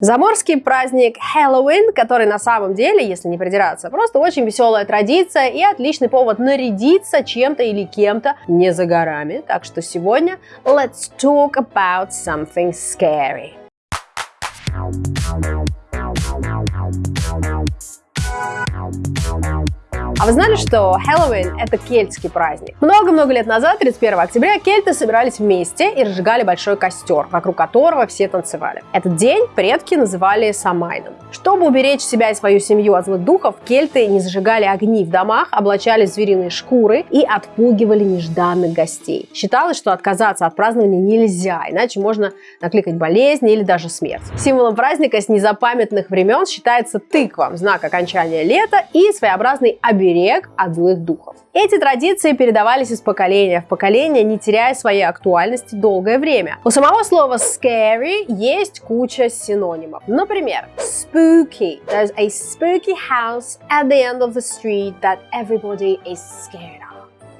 Заморский праздник Хэллоуин, который на самом деле, если не придираться, просто очень веселая традиция и отличный повод нарядиться чем-то или кем-то не за горами. Так что сегодня let's talk about something scary. А вы знали, что Хэллоуин — это кельтский праздник? Много-много лет назад, 31 октября, кельты собирались вместе и разжигали большой костер, вокруг которого все танцевали. Этот день предки называли Самайном. Чтобы уберечь себя и свою семью от злых духов, кельты не зажигали огни в домах, облачались в звериные шкуры и отпугивали нежданных гостей. Считалось, что отказаться от празднования нельзя, иначе можно накликать болезни или даже смерть. Символом праздника с незапамятных времен считается тыква, знак окончания лета и своеобразный оберег от злых духов. Эти традиции передавались из поколения в поколение, не теряя своей актуальности долгое время. У самого слова scary есть куча синонимов. Например, spooky. There's a spooky house at the end of the street that everybody is scared of.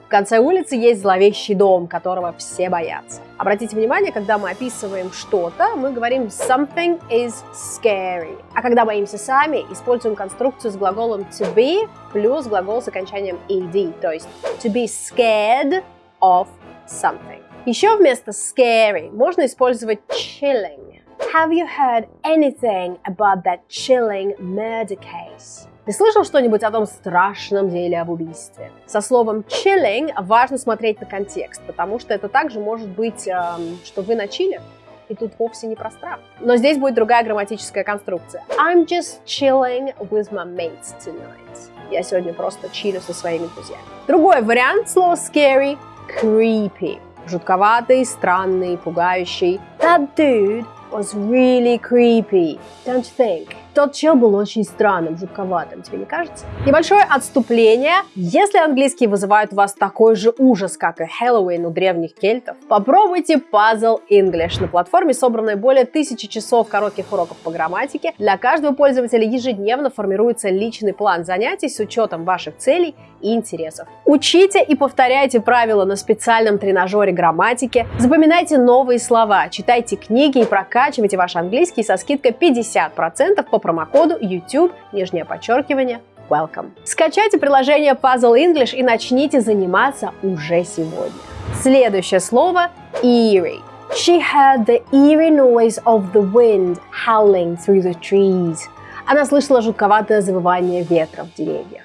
В конце улицы есть зловещий дом, которого все боятся. Обратите внимание, когда мы описываем что-то, мы говорим something is scary. А когда боимся сами, используем конструкцию с глаголом to be плюс глагол с окончанием ed, то есть to be scared of something. Еще вместо scary можно использовать chilling. Have you heard anything about that chilling murder case? Ты слышал что-нибудь о том страшном деле об убийстве? Со словом chilling важно смотреть на контекст, потому что это также может быть, эм, что вы на чиле, и тут вовсе не про страх. Но здесь будет другая грамматическая конструкция. I'm just chilling with my mates tonight. Я сегодня просто чилю со своими друзьями. Другой вариант слова scary – creepy. Жутковатый, странный, пугающий. That dude was really creepy, don't you think? Тот чел был очень странным, жутковатым, тебе не кажется? Небольшое отступление. Если английский вызывает у вас такой же ужас, как и Хэллоуин у древних кельтов, попробуйте Puzzle English. На платформе собраны более тысячи часов коротких уроков по грамматике. Для каждого пользователя ежедневно формируется личный план занятий с учетом ваших целей и интересов. Учите и повторяйте правила на специальном тренажере грамматики, запоминайте новые слова, читайте книги и прокачивайте ваш английский со скидкой 50% по промокоду YouTube, нижнее подчеркивание, welcome. Скачайте приложение Puzzle English и начните заниматься уже сегодня. Следующее слово eerie. She heard the eerie noise of the wind howling through the trees. Она слышала жутковатое завывание ветра в деревьях.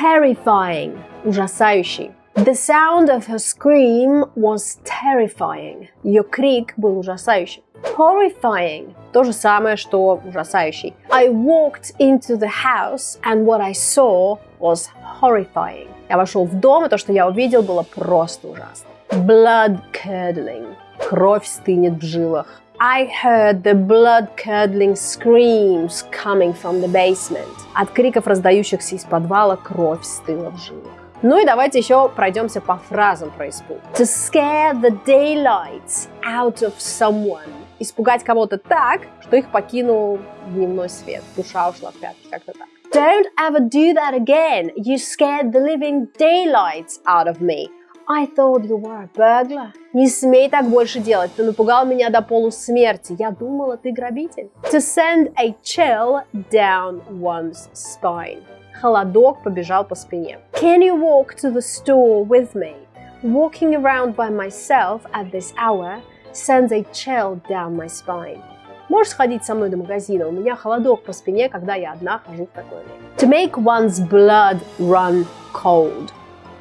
Terrifying – ужасающий. The sound of her scream was terrifying. Ее крик был ужасающим. Horrifying – то же самое, что ужасающий. I walked into the house and what I saw was horrifying. Я вошел в дом, и то, что я увидел, было просто ужасно. Blood curdling – кровь стынет в жилах. I heard the blood-curdling screams coming from the basement. От криков, раздающихся из подвала, кровь стыла в жилах. Ну и давайте еще пройдемся по фразам про испуг. To scare the daylights out of someone. Испугать кого-то так, что их покинул дневной свет. Душа ушла в пятки, как-то так. Don't ever do that again. You scared the living daylights out of me. I thought you were a burglar. Не смей так больше делать. Ты напугал меня до полусмерти. Я думала, ты грабитель. To send a chill down one's spine. Холодок побежал по спине. Can you walk to the store with me? Walking around by myself at this hour sends a chill down my spine. Можешь сходить со мной до магазина? У меня холодок по спине, когда я одна хожу в такое время. To make one's blood run cold.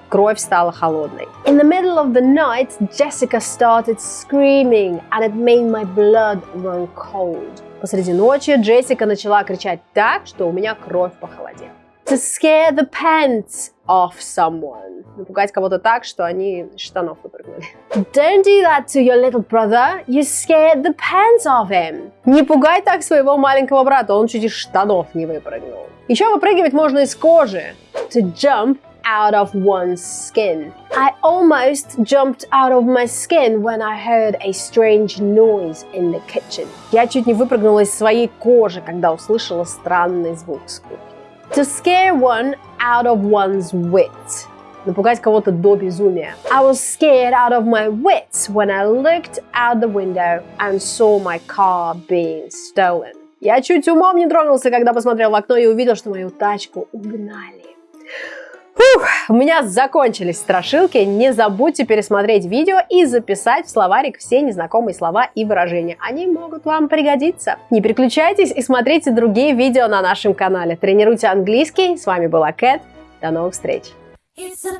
Кровь стала холодной. In the middle of the night, Jessica started screaming, and it made my blood run cold. Посреди ночи Джессика начала кричать так, что у меня кровь похолодела. To scare the pants off someone. Напугать кого-то так, что они штанов выпрыгнули. Don't do that to your little brother. You scared the pants off him. Не пугай так своего маленького брата, он чуть из штанов не выпрыгнул. Еще выпрыгивать можно из кожи. To jump out of one's skin. I almost jumped out of my skin when I heard a strange noise in the kitchen. Я чуть не выпрыгнула из своей кожи, когда услышала странный звук с кухни. To scare one out of one's wits. Напугать кого-то до безумия. I was scared out of my wits when I looked out the window and saw my car being stolen. Я чуть умом не тронулся, когда посмотрел в окно и увидел, что мою тачку угнали. Фух, у меня закончились страшилки. Не забудьте пересмотреть видео и записать в словарик все незнакомые слова и выражения. Они могут вам пригодиться. Не переключайтесь и смотрите другие видео на нашем канале. Тренируйте английский. С вами была Кэт. До новых встреч. It's a